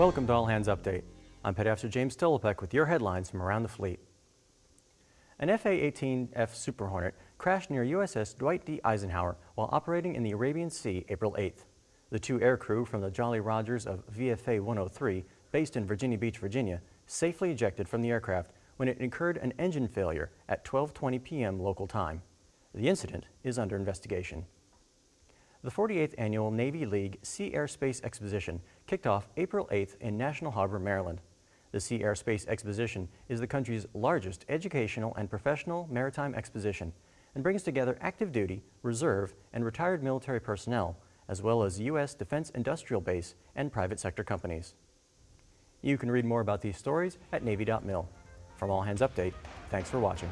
Welcome to All Hands Update. I'm Petty Officer James Stolopek with your headlines from around the fleet. An FA-18F Super Hornet crashed near USS Dwight D. Eisenhower while operating in the Arabian Sea April 8th. The two aircrew from the Jolly Rogers of VFA 103, based in Virginia Beach, Virginia, safely ejected from the aircraft when it incurred an engine failure at 12.20 p.m. local time. The incident is under investigation. The 48th Annual Navy League Sea Air Space Exposition kicked off April 8th in National Harbor, Maryland. The Sea Air Space Exposition is the country's largest educational and professional maritime exposition and brings together active duty, reserve, and retired military personnel, as well as U.S. Defense Industrial Base and private sector companies. You can read more about these stories at Navy.mil. From All Hands Update, thanks for watching.